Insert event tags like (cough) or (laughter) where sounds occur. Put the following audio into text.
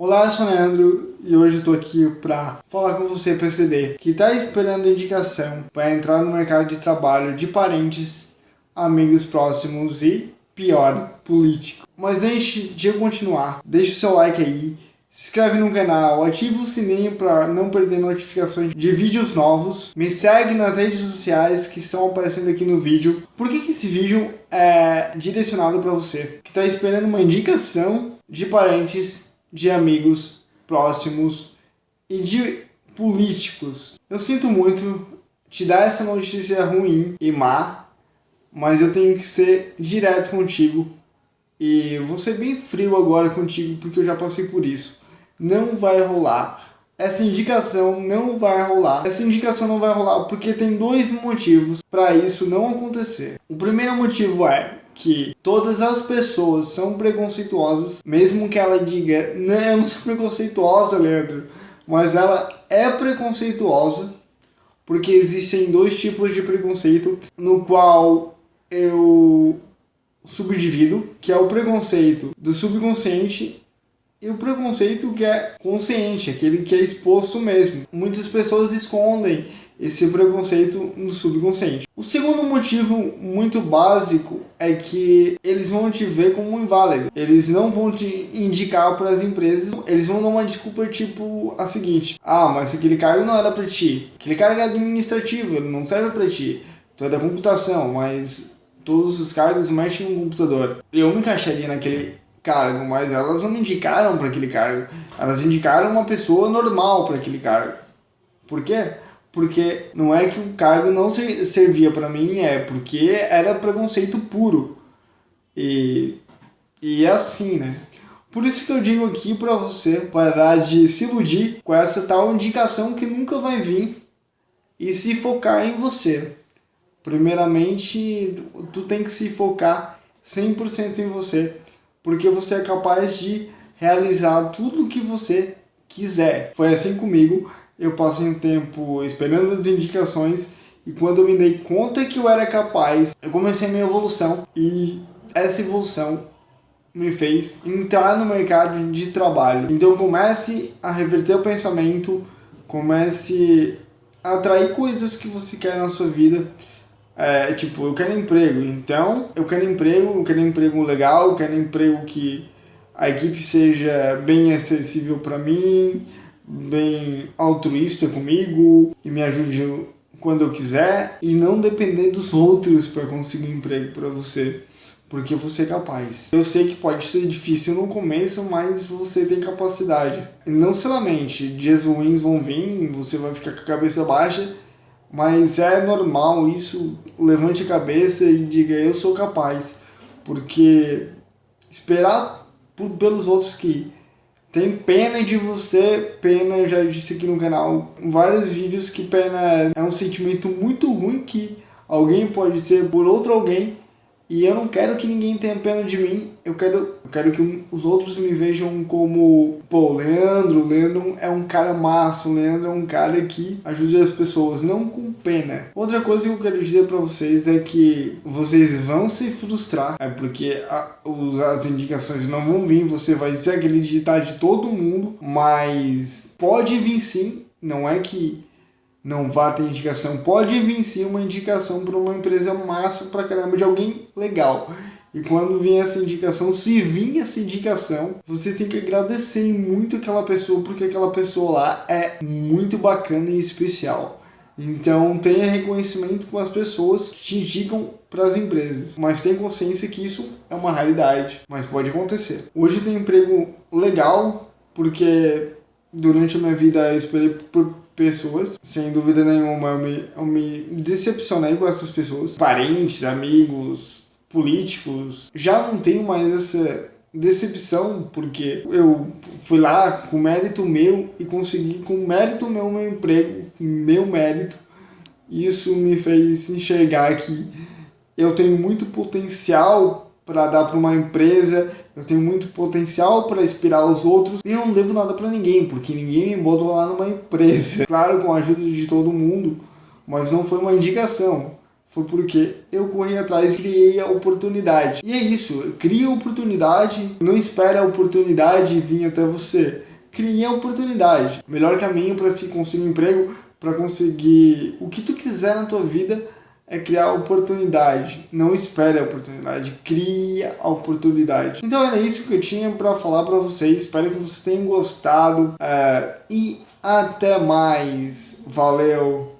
Olá, eu sou o Leandro e hoje tô aqui para falar com você, PCD, que está esperando indicação para entrar no mercado de trabalho de parentes, amigos próximos e, pior, político. Mas antes de eu continuar, deixa o seu like aí, se inscreve no canal, ativa o sininho para não perder notificações de vídeos novos, me segue nas redes sociais que estão aparecendo aqui no vídeo. Por que, que esse vídeo é direcionado para você que está esperando uma indicação de parentes de amigos próximos e de políticos. Eu sinto muito te dar essa notícia ruim e má, mas eu tenho que ser direto contigo e vou ser bem frio agora contigo porque eu já passei por isso. Não vai rolar. Essa indicação não vai rolar. Essa indicação não vai rolar porque tem dois motivos para isso não acontecer. O primeiro motivo é que todas as pessoas são preconceituosas, mesmo que ela diga, não, eu não sou preconceituosa, Leandro, mas ela é preconceituosa, porque existem dois tipos de preconceito, no qual eu subdivido, que é o preconceito do subconsciente e o preconceito que é consciente, aquele que é exposto mesmo. Muitas pessoas escondem esse preconceito no subconsciente. O segundo motivo muito básico é que eles vão te ver como inválido. Eles não vão te indicar para as empresas, eles vão dar uma desculpa tipo a seguinte: "Ah, mas aquele cargo não era para ti. Aquele cargo é administrativo, ele não serve para ti. Tu é da computação, mas todos os cargos mexem no computador. Eu me encaixaria naquele cargo, mas elas não me indicaram para aquele cargo. Elas indicaram uma pessoa normal para aquele cargo. Por quê? Porque não é que o cargo não servia para mim, é porque era preconceito puro. E, e é assim, né? Por isso que eu digo aqui para você parar de se iludir com essa tal indicação que nunca vai vir e se focar em você. Primeiramente, tu tem que se focar 100% em você, porque você é capaz de realizar tudo o que você quiser. Foi assim comigo, eu passei um tempo esperando as indicações e quando eu me dei conta que eu era capaz, eu comecei a minha evolução e essa evolução me fez entrar no mercado de trabalho. Então comece a reverter o pensamento, comece a atrair coisas que você quer na sua vida. É, tipo, eu quero emprego, então eu quero emprego, eu quero emprego legal, eu quero emprego que a equipe seja bem acessível para mim, bem altruísta comigo e me ajude quando eu quiser e não depender dos outros para conseguir emprego para você, porque você é capaz. Eu sei que pode ser difícil no começo, mas você tem capacidade. Não se lamente, dias ruins vão vir, você vai ficar com a cabeça baixa, mas é normal isso, levante a cabeça e diga eu sou capaz, porque esperar por, pelos outros que tem pena de você, pena, já disse aqui no canal vários vídeos que pena é um sentimento muito ruim que alguém pode ter por outro alguém e eu não quero que ninguém tenha pena de mim, eu quero, eu quero que os outros me vejam como, pô, Leandro, Leandro é um cara massa, Leandro é um cara que ajuda as pessoas, não com pena. Outra coisa que eu quero dizer para vocês é que vocês vão se frustrar, é porque a, os, as indicações não vão vir, você vai desacreditar de todo mundo, mas pode vir sim, não é que não vá ter indicação. Pode vir sim uma indicação para uma empresa massa pra caramba de alguém legal. E quando vem essa indicação, se vir essa indicação, você tem que agradecer muito aquela pessoa, porque aquela pessoa lá é muito bacana e especial. Então tenha reconhecimento com as pessoas que te indicam para as empresas, mas tenha consciência que isso é uma realidade, mas pode acontecer. Hoje eu tenho um emprego legal, porque durante a minha vida eu esperei por pessoas, sem dúvida nenhuma, eu me, eu me decepcionei com essas pessoas. Parentes, amigos, políticos. Já não tenho mais essa decepção, porque eu fui lá com mérito meu e consegui com mérito meu meu emprego, meu mérito. Isso me fez enxergar que eu tenho muito potencial para dar para uma empresa, eu tenho muito potencial para inspirar os outros e eu não devo nada para ninguém, porque ninguém me botou lá numa empresa. (laughs) Claro, com a ajuda de todo mundo, mas não foi uma indicação. Foi porque eu corri atrás e criei a oportunidade. E é isso, cria oportunidade, não espera a oportunidade vir até você. crie a oportunidade. Melhor caminho para se conseguir um emprego, para conseguir o que tu quiser na tua vida, é criar oportunidade. Não espere a oportunidade, cria a oportunidade. Então era isso que eu tinha para falar para vocês. Espero que vocês tenham gostado é, e até mais. Valeu!